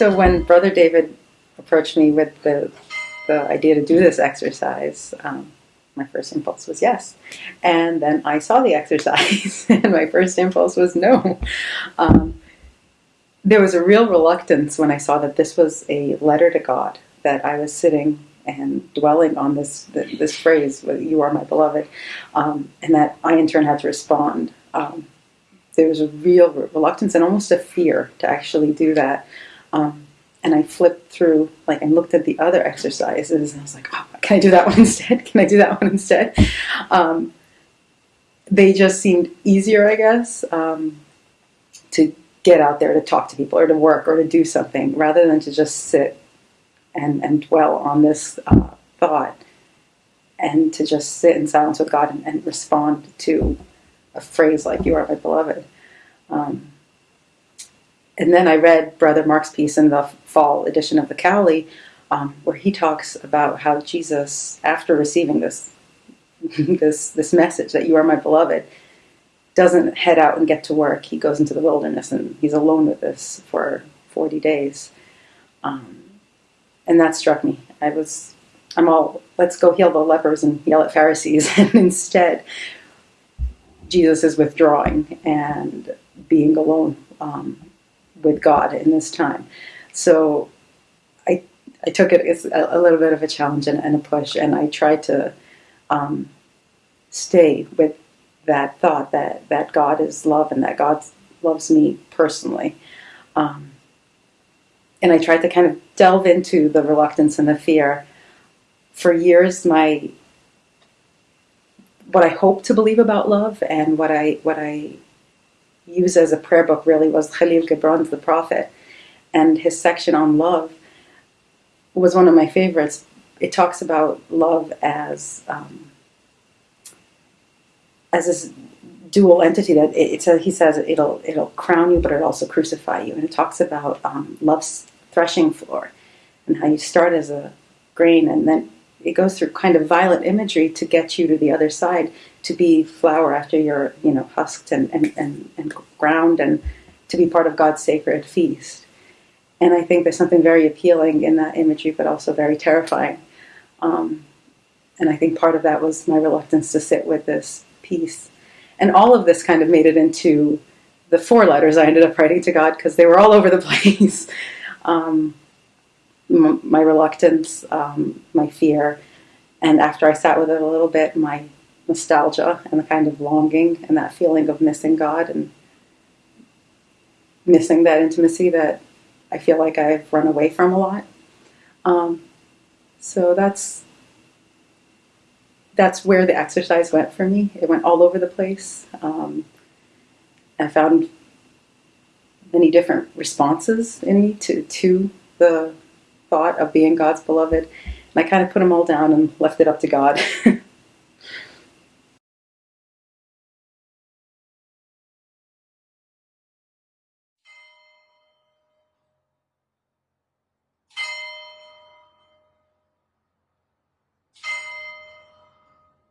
So when Brother David approached me with the, the idea to do this exercise, um, my first impulse was yes. And then I saw the exercise, and my first impulse was no. Um, there was a real reluctance when I saw that this was a letter to God, that I was sitting and dwelling on this this phrase, "You are my beloved," um, and that I in turn had to respond. Um, there was a real reluctance and almost a fear to actually do that. Um, and I flipped through, like, and looked at the other exercises, and I was like, oh, can I do that one instead? Can I do that one instead? Um, they just seemed easier, I guess, um, to get out there to talk to people or to work or to do something rather than to just sit and, and dwell on this uh, thought and to just sit in silence with God and, and, respond to a phrase like, You are my beloved. Um, and then I read Brother Mark's piece in the fall edition of the Cowley, um, where he talks about how Jesus, after receiving this, this, this message that you are my beloved, doesn't head out and get to work. He goes into the wilderness and he's alone with this for 40 days. Um, and that struck me. I was, I'm all, let's go heal the lepers and yell at Pharisees. and instead, Jesus is withdrawing and being alone um, with God in this time. So I, I took it as a, a little bit of a challenge and, and, a push, and I tried to um, stay with that thought that, that God is love and that God loves me personally. Um, and I tried to kind of delve into the reluctance and the fear. For years, my what I hope to believe about love and what I what I use as a prayer book really was Kahlil Gibran's The Prophet. And his section on love was one of my favorites. It talks about love as um, as this dual entity that it, a, he says it'll it'll crown you, but it'll also crucify you. And it talks about um, love's threshing floor and how you start as a grain and then it goes through kind of violent imagery to get you to the other side to be flour after you're you know husked and, and, and, and ground and to be part of God's sacred feast. And I think there's something very appealing in that imagery, but also very terrifying. Um, and I think part of that was my reluctance to sit with this piece. And all of this kind of made it into the four letters I ended up writing to God because they were all over the place. um, my reluctance, um, my fear, and after I sat with it a little bit, my nostalgia and the kind of longing and that feeling of missing God and missing that intimacy that I feel like I've run away from a lot. Um, so that's that's where the exercise went for me. It went all over the place. Um, I found many different responses in me to to the thought of being God's beloved. And I kind of put them all down and left it up to God.